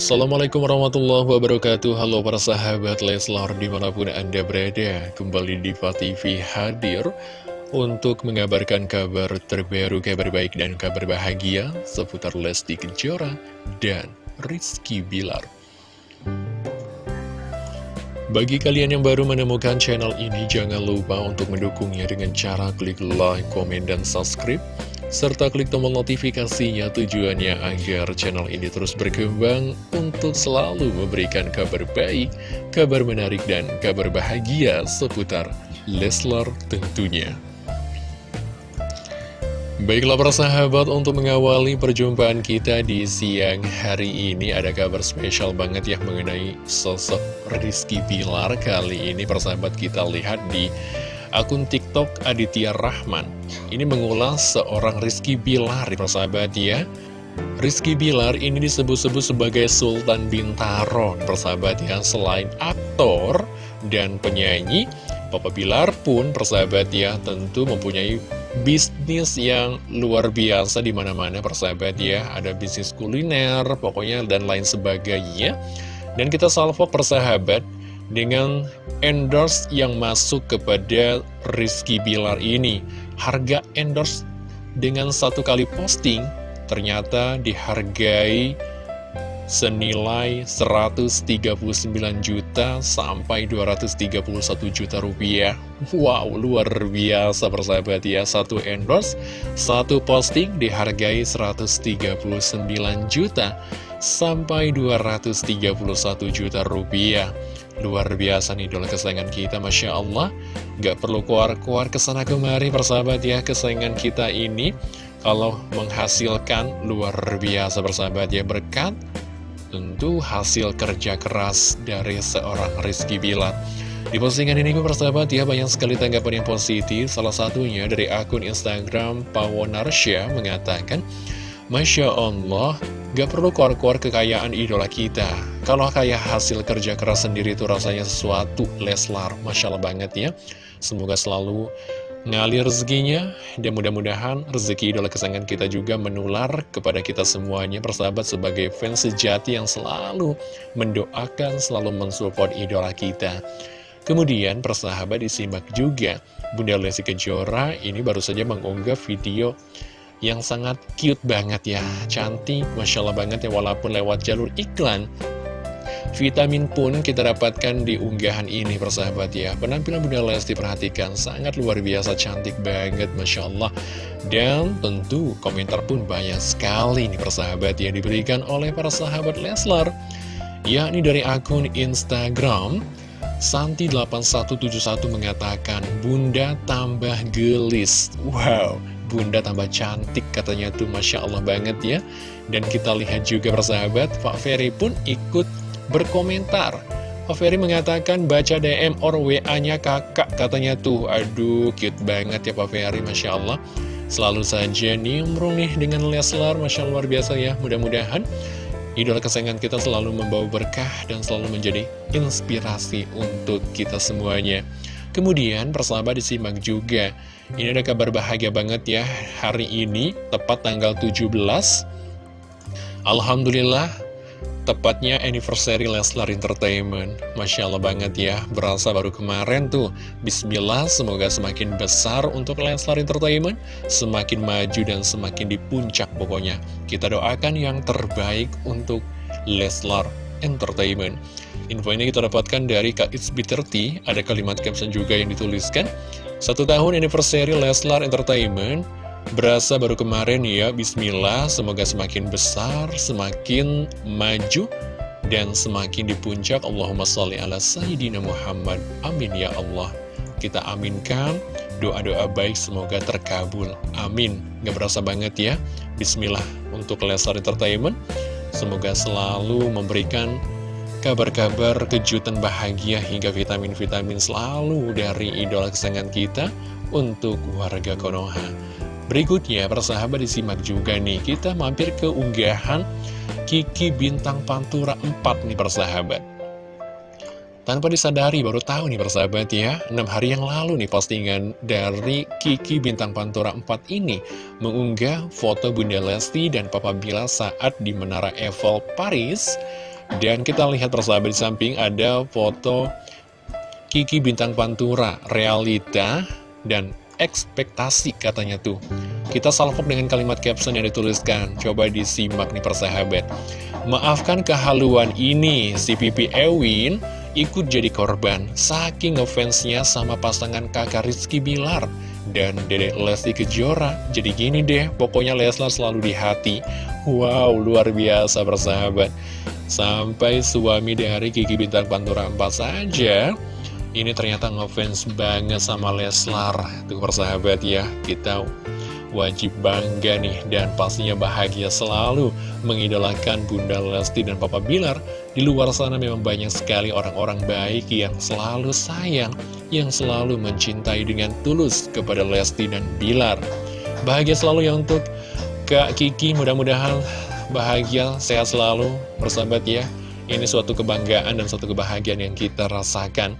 Assalamualaikum warahmatullahi wabarakatuh. Halo para sahabat Leslar di mana pun anda berada Kembali di TV hadir Untuk mengabarkan kabar terbaru, kabar baik dan kabar bahagia Seputar Lesti Kejora dan Rizky Bilar. Bagi kalian yang baru menemukan channel ini Jangan lupa untuk mendukungnya dengan cara klik like, komen, dan subscribe serta klik tombol notifikasinya tujuannya agar channel ini terus berkembang untuk selalu memberikan kabar baik, kabar menarik, dan kabar bahagia seputar Leslar tentunya. Baiklah para sahabat untuk mengawali perjumpaan kita di siang hari ini ada kabar spesial banget ya mengenai sosok Rizky Pilar kali ini persahabat kita lihat di akun TikTok Aditya Rahman. Ini mengulas seorang Rizky Bilar, persahabat ya. Rizky Bilar ini disebut-sebut sebagai Sultan Bintaro, persahabat ya. Selain aktor dan penyanyi, Papa Bilar pun persahabat ya tentu mempunyai bisnis yang luar biasa di mana-mana persahabat ya. Ada bisnis kuliner, pokoknya dan lain sebagainya. Dan kita salvo persahabat dengan endorse yang masuk kepada Rizky Bilar ini. Harga endorse dengan satu kali posting ternyata dihargai senilai 139 juta sampai 231 juta rupiah. Wow, luar biasa persahabat ya. Satu endorse, satu posting dihargai 139 juta sampai 231 juta rupiah. Luar biasa nih idola kesayangan kita, Masya Allah. Gak perlu keluar-keluar ke sana kemari persahabat ya Kesayangan kita ini. Kalau menghasilkan luar biasa persahabat ya Berkat tentu hasil kerja keras dari seorang Rizky Bilar. Di postingan ini persahabat ya banyak sekali tanggapan yang positif. Salah satunya dari akun Instagram Pawonarsya mengatakan Masya Allah Gak perlu keluar-keluar kekayaan idola kita Kalau kayak hasil kerja keras sendiri itu rasanya sesuatu Leslar. Masya Allah banget ya. Semoga selalu ngalir rezekinya. Dan mudah-mudahan rezeki idola kesayangan kita juga menular kepada kita semuanya Persahabat sebagai fans sejati yang selalu mendoakan Selalu mensupport idola kita. Kemudian persahabat disimak juga Bunda Lesti Kejora ini baru saja mengunggah video yang sangat cute banget ya. Cantik, Masya Allah banget ya walaupun lewat jalur iklan Vitamin pun kita dapatkan di unggahan ini persahabat ya. Penampilan Bunda Lesti perhatikan sangat luar biasa cantik banget Masya Allah. Dan tentu komentar pun banyak sekali nih persahabat yang diberikan oleh para sahabat Leslar Yakni dari akun Instagram Santi8171 mengatakan Bunda tambah gelis. Wow bunda tambah cantik katanya tuh Masya Allah banget ya. Dan kita lihat juga persahabat Pak Ferry pun ikut berkomentar. Ferry mengatakan baca DM or WA-nya kakak katanya tuh. Aduh cute banget ya Pak Masya Allah. Selalu saja nimbrung nih dengan Leslar Masya Allah luar biasa ya. Mudah-mudahan idola kesayangan kita selalu membawa berkah dan selalu menjadi inspirasi untuk kita semuanya. Kemudian persahabat disimak juga. Ini ada kabar bahagia banget ya Hari ini tepat tanggal 17 Alhamdulillah Tepatnya anniversary Leslar Entertainment. Masya Allah banget ya Berasa baru kemarin tuh. Bismillah semoga semakin besar untuk Leslar Entertainment Semakin maju dan semakin di puncak pokoknya. Kita doakan yang terbaik untuk Leslar Entertainment. Info ini kita dapatkan dari Kak It's B30 Ada kalimat caption juga yang dituliskan. Satu tahun anniversary Leslar Entertainment Berasa baru kemarin ya Bismillah. Semoga semakin besar Semakin maju Dan semakin di puncak. Allahumma salli ala Sayyidina Muhammad. Amin ya Allah. Kita aminkan Doa-doa baik semoga terkabul. Amin. Gak berasa banget ya. Bismillah untuk Leslar Entertainment. Semoga selalu memberikan kabar-kabar kejutan bahagia hingga vitamin-vitamin selalu dari idola kesayangan kita untuk warga Konoha. Berikutnya, persahabat disimak juga nih, kita mampir ke unggahan Kiki Bintang Pantura 4 nih persahabat. Tanpa disadari, baru tahu nih persahabat ya, 6 hari yang lalu nih postingan dari Kiki Bintang Pantura 4 ini mengunggah foto Bunda Lesti dan Papa Bila saat di Menara Eiffel Paris. Dan kita lihat persahabat di samping ada foto Kiki Bintang Pantura, realita dan ekspektasi katanya tuh. Kita salvok dengan kalimat caption yang dituliskan. Coba disimak nih persahabat. Maafkan kehaluan ini, si Pipi Ewin ikut jadi korban saking ngefansnya sama pasangan kakak Rizky Bilar dan Dedek Lesti Kejora. Jadi gini deh, pokoknya Leslar selalu di hati. Wow, luar biasa persahabat. Sampai suami dari Kiki Bintang Pantura 4 saja ini ternyata ngefans banget sama Leslar Tuh persahabat ya Kita wajib bangga nih dan pastinya bahagia selalu mengidolakan Bunda Lesti dan Papa Bilar. Di luar sana memang banyak sekali orang-orang baik yang selalu sayang, yang selalu mencintai dengan tulus kepada Lesti dan Bilar. Bahagia selalu ya untuk Kak Kiki, mudah-mudahan bahagia, sehat selalu, bersahabat ya. Ini suatu kebanggaan dan suatu kebahagiaan yang kita rasakan.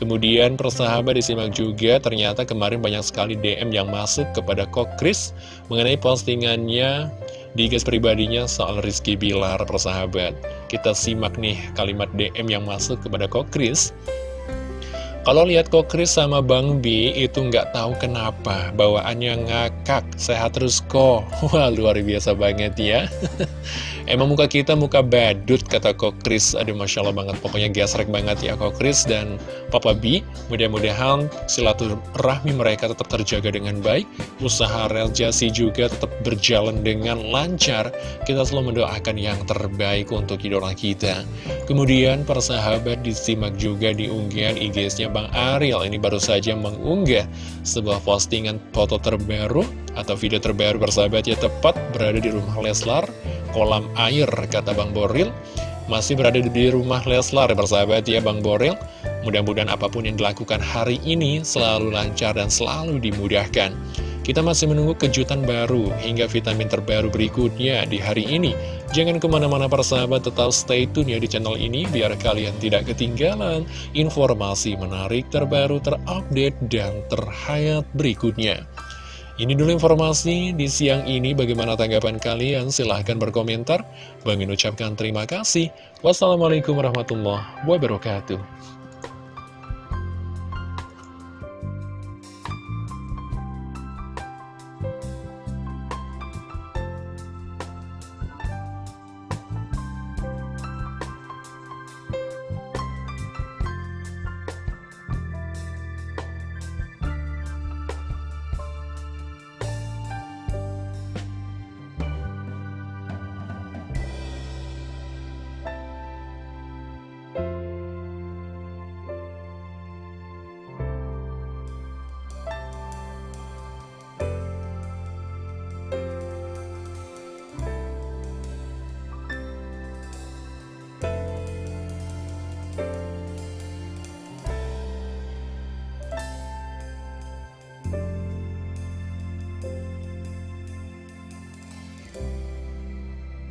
Kemudian persahabat disimak juga ternyata kemarin banyak sekali DM yang masuk kepada Kok Kris mengenai postingannya di guys pribadinya soal Rizky Bilar persahabat. Kita simak nih kalimat DM yang masuk kepada Kok Kris. Kalau lihat kok Chris sama Bang B itu nggak tahu kenapa bawaannya ngakak, sehat terus kok. Wah luar biasa banget ya. Emang muka kita muka badut kata kok Chris. Aduh Masya Allah banget, pokoknya gesrek banget ya kok Chris dan Papa B. Mudah-mudahan silaturahmi mereka tetap terjaga dengan baik. Usaha realisasi juga tetap berjalan dengan lancar. Kita selalu mendoakan yang terbaik untuk idola kita. Kemudian persahabat disimak juga di unggahan IG-nya Bang Ariel ini baru saja mengunggah sebuah postingan foto terbaru atau video terbaru bersahabat ya tepat berada di rumah Leslar, kolam air kata Bang Boril. Masih berada di rumah Leslar bersahabat ya Bang Boril. Mudah-mudahan apa pun yang dilakukan hari ini selalu lancar dan selalu dimudahkan. Kita masih menunggu kejutan baru hingga vitamin terbaru berikutnya di hari ini. Jangan ke mana-mana persahabat, tetap stay tune ya di channel ini biar kalian tidak ketinggalan informasi menarik terbaru, terupdate, dan terhayat berikutnya. Ini dulu informasi di siang ini. Bagaimana tanggapan kalian? Silahkan berkomentar. Bang ucapkan terima kasih. Wassalamualaikum warahmatullahi wabarakatuh.